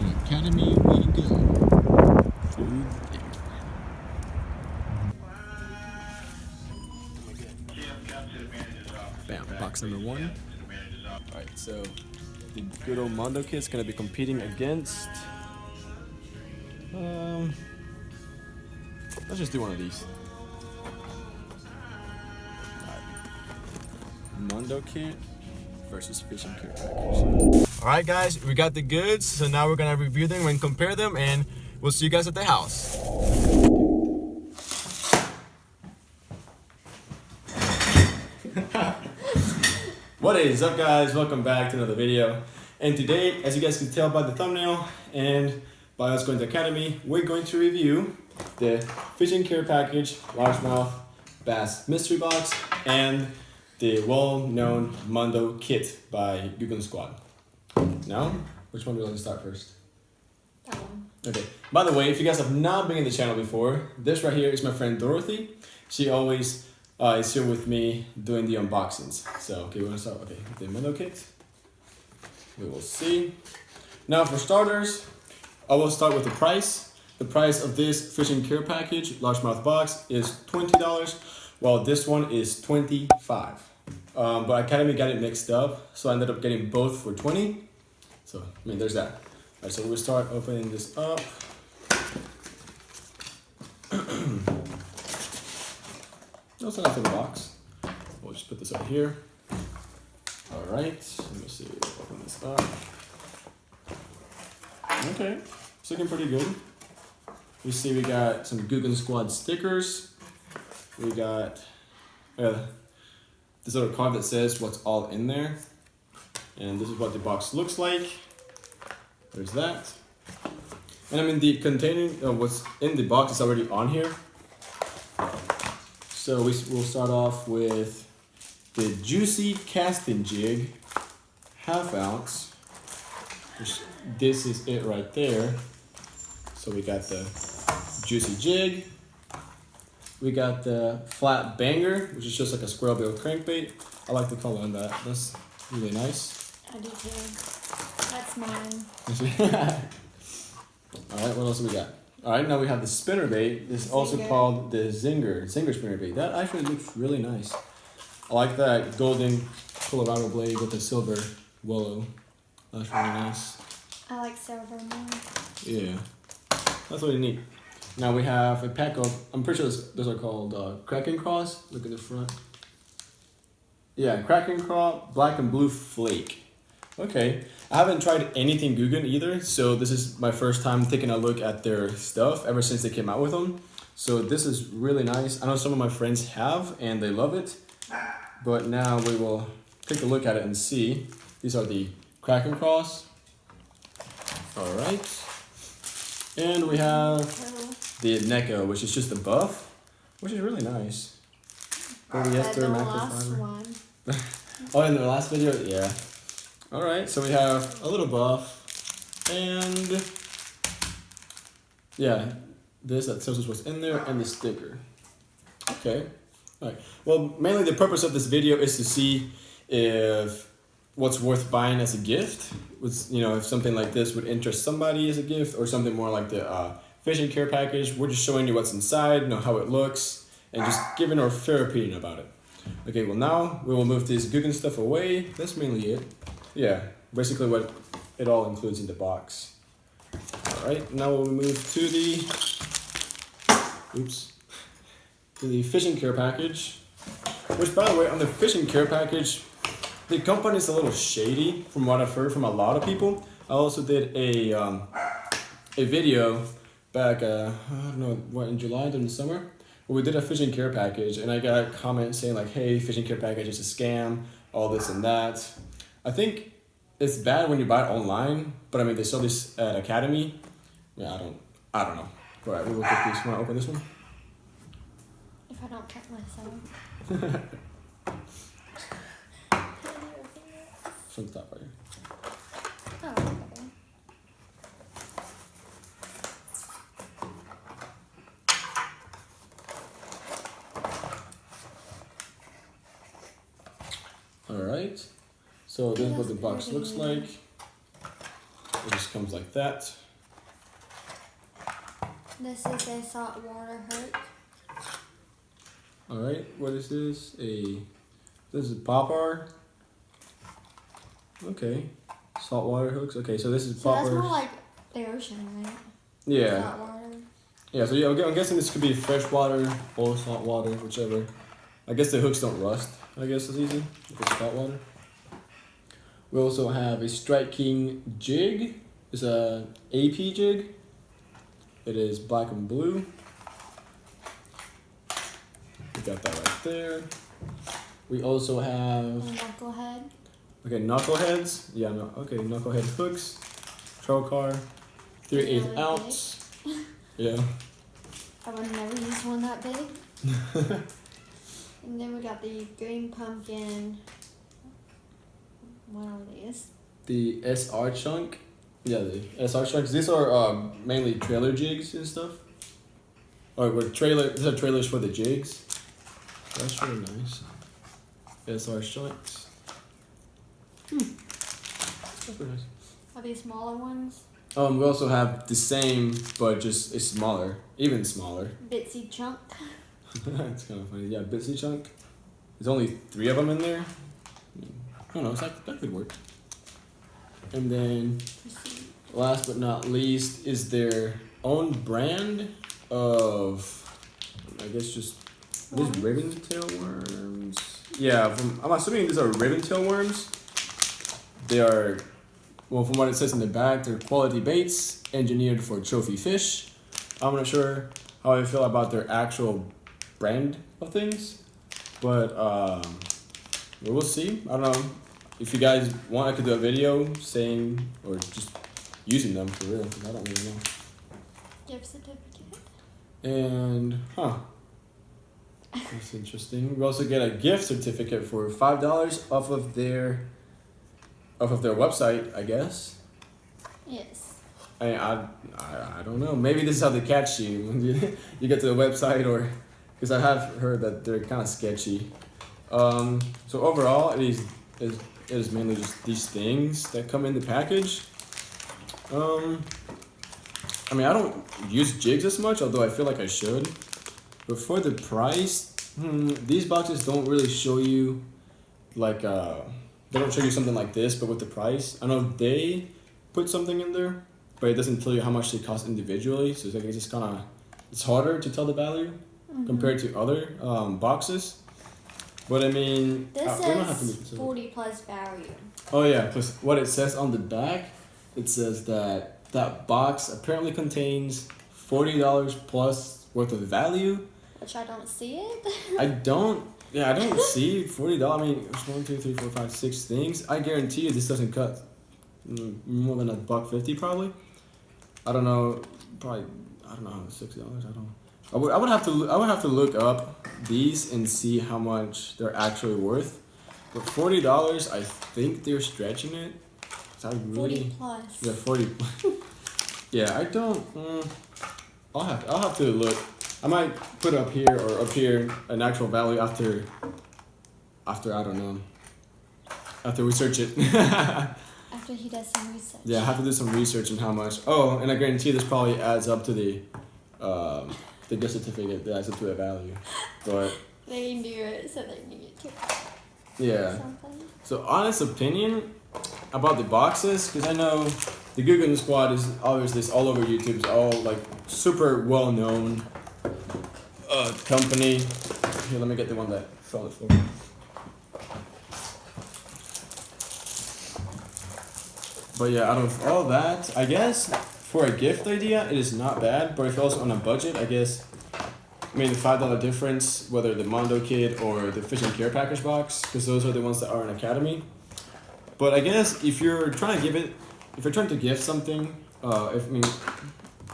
To Academy we go. Food there. Bam, box number one. Alright, so the good old Mondo Kit's gonna be competing against. Um, let's just do one of these. Mondo Kit versus Fishing Care Package. Alright, guys, we got the goods, so now we're gonna review them and compare them, and we'll see you guys at the house. What is up guys? Welcome back to another video. And today, as you guys can tell by the thumbnail and by us going to Academy, we're going to review the Fishing Care Package Largemouth Bass Mystery Box and the well-known Mondo Kit by Googan Squad. Now, which one do you want to start first? That one. Okay. By the way, if you guys have not been in the channel before, this right here is my friend Dorothy. She always uh, is here with me doing the unboxings. So, okay, we're gonna start. Okay, with the Mondo kit. We will see. Now, for starters, I will start with the price. The price of this fishing care package, largemouth box, is twenty dollars, while this one is twenty-five. Um, but Academy got it mixed up, so I ended up getting both for twenty. So, I mean, there's that. All right, so we'll start opening this up. That's enough in the box. We'll just put this over here. All right, let me see, open this up. Okay, it's looking pretty good. We see we got some Googan Squad stickers. We got uh, this little card that says what's all in there. And this is what the box looks like. There's that. And I mean the containing uh, what's in the box is already on here. So we, we'll start off with the Juicy Casting Jig, half ounce. This is it right there. So we got the Juicy Jig. We got the Flat Banger, which is just like a square bill crankbait. I like the color on that. That's really nice. I do too. That's mine. All right, what else do we got? All right, now we have the spinner bait. This is also called the Zinger, Zinger spinner bait. That actually looks really nice. I like that golden Colorado blade with the silver willow. That's really nice. I like silver more. Yeah, that's really neat. Now we have a pack of, I'm pretty sure those, are called uh, Krackin Craws. Look at the front. Yeah, Krackin Craws, black and blue flake. Okay, I haven't tried anything Googan either, so this is my first time taking a look at their stuff ever since they came out with them. So this is really nice. I know some of my friends have and they love it, but now we will take a look at it and see. These are the Krackin Craws. All right. And we have the Neko, which is just a buff, which is really nice. Polyester the last one. Oh, in the last video, yeah. All right, so we have a little buff, and yeah, this that tells us what's in there, and the sticker. Okay. All right. Well, mainly the purpose of this video is to see if what's worth buying as a gift. Was you know if something like this would interest somebody as a gift, or something more like the uh, fishing care package. We're just showing you what's inside, know how it looks, and just giving our fair opinion about it. Okay, well now we will move this Googan stuff away. That's mainly it. Yeah, basically what it all includes in the box. All right, now we'll move to the, oops, to the fishing care package. Which by the way, on the fishing care package, the company is a little shady from what I've heard from a lot of people. I also did a, um, a video back, uh, I don't know, what, in July during the summer? Well, we did a fishing care package, and I got comments saying like, "Hey, fishing care package is a scam, all this and that." I think it's bad when you buy it online, but I mean they sell this at Academy. Yeah, I don't, I don't know. All right, we will get. Want to open this one? If I don't cut myself. From the top right here. Oh, okay. All right. So this is what the box looks like. We'll just comes like that. This is a saltwater hook. All right, what is this? A this is popper. Okay, saltwater hooks. Okay, so this is So that's popper. more like the ocean, right? yeah, Saltwater. yeah. So yeah, I'm I'm guessing this could be freshwater or saltwater, whichever. I guess the hooks don't rust. I guess it's easy if it's saltwater. We also have a striking jig. It's a AP jig. It is black and blue. We got that right there. We also have knucklehead. okay knuckleheads. Yeah, no, okay knucklehead hooks. Trokar, three eighth Really ounce. Yeah. I would never use one that big. and then we got the green pumpkin. What are these? The SR chunk. Yeah, the SR chunks. These are um, mainly trailer jigs and stuff. Or with trailer. These are trailers for the jigs. That's really nice. SR chunks. Hmm. That's pretty nice. Are these smaller ones? Um, we also have the same, but just it's smaller, even smaller. Bitsy chunk. it's kind of funny. Yeah, Bitsy chunk. There's only three of them in there. I don't know. It's like, that could work. And then last but not least is their own brand of I guess just these ribbon tail worms. Yeah, from, I'm assuming these are ribbon tail worms. They are well from what it says in the back, they're quality baits engineered for trophy fish. I'm not sure how I feel about their actual brand of things. But um we will see. I don't know. If you guys want I could do a video saying or just using them for real. I don't really know. Gift certificate. And huh. That's interesting. We also get a gift certificate for five dollars off of their off of their website, I guess. Yes. I, I, I, I don't know. Maybe this is how they catch you when you, you get to the website, or because I have heard that they're kind of sketchy. Um, so overall, it is, it is mainly just these things that come in the package. Um, I mean, I don't use jigs as much, although I feel like I should. But for the price, hmm, these boxes don't really show you, like, uh, they don't show you something like this, but with the price. I know they put something in there, but it doesn't tell you how much they cost individually. So it's like it's just kind of it's harder to tell the value Mm-hmm. compared to other um, boxes. But I mean, This uh, we don't have to says make this. 40 plus value. Oh yeah, because what it says on the back, it says that that box apparently contains forty dollars plus worth of value. Which I don't see it. I don't. Yeah, I don't see forty dollars. I mean, it's one, two, three, four, five, six things. I guarantee you, this doesn't cut mm, more than a buck fifty, probably. I don't know. Probably. I don't know. Six dollars. I don't. I would. I would have to. I would have to look up these and see how much they're actually worth. But forty dollars, I think they're stretching it. I 40 really. plus. Yeah, forty. yeah, I don't. Mm, I'll have. I'll have to look. I might put up here or up here an actual value after. After I don't know. After we search it. After he does some research. yeah, I have to do some research on how much. Oh, and I guarantee this probably adds up to the, um, the gift certificate that adds up to the value. But They knew it, so they knew it too. yeah. Something. So honest opinion about the boxes, because I know the Googan Squad is obviously all over YouTube. It's all like super well known uh, company. Here, let me get the one that fell the floor. But yeah, out of all that, I guess for a gift idea, it is not bad. But if you're also on a budget, I guess. I mean, the five dollar difference, whether the Mondo Kit or the Fishing Care Package box, because those are the ones that are in Academy. But I guess if you're trying to give it, if you're trying to gift something, uh, if I mean,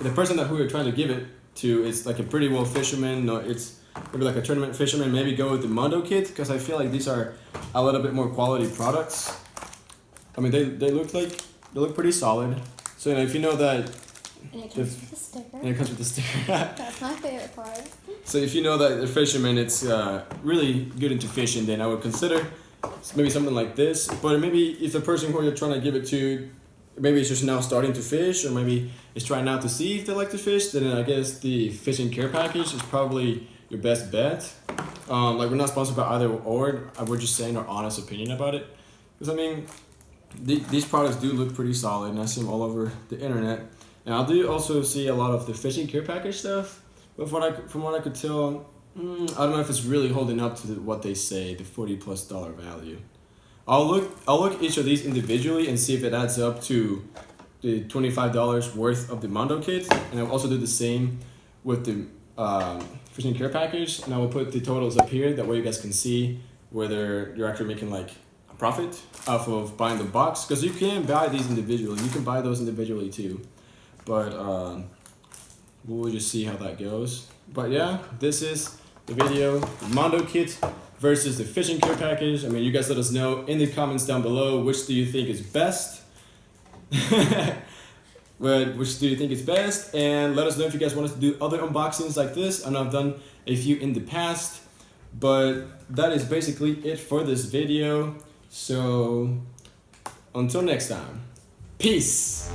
the person that who you're trying to give it to is like a pretty well fisherman, or it's maybe like a tournament fisherman, maybe go with the Mondo Kit because I feel like these are a little bit more quality products. I mean, they they look like they look pretty solid. So you know, if you know that, And it comes If- with a sticker. and it comes with the sticker. That's my favorite part. So if you know that the fisherman it's uh, really good into fishing, then I would consider maybe something like this. But maybe if the person who you're trying to give it to maybe it's just now starting to fish, or maybe it's trying out to see if they like to fish, then I guess the fishing care package is probably your best bet. Um, like we're not sponsored by either or. We're just saying our honest opinion about it. Because I mean, the, these products do look pretty solid, and I see them all over the internet. And I do also see a lot of the fishing care package stuff. But from what I, from what I could tell, mm, I don't know if it's really holding up to the, what they say, the forty plus dollar value. I'll look I'll look each of these individually and see if it adds up to the twenty five dollars worth of the Mondo kit, and I'll also do the same with the um, fishing care package. And I will put the totals up here. That way you guys can see whether you're actually making like profit off of buying the box. Because you can buy these individually. You can buy those individually too, but um, we'll just see how that goes. But yeah, this is the video, the Mondo kit versus the fishing care package. I mean, you guys let us know in the comments down below which do you think is best. Which do you think is best? And let us know if you guys want us to do other unboxings like this. Know I've done a few in the past, but that is basically it for this video. So until next time, peace.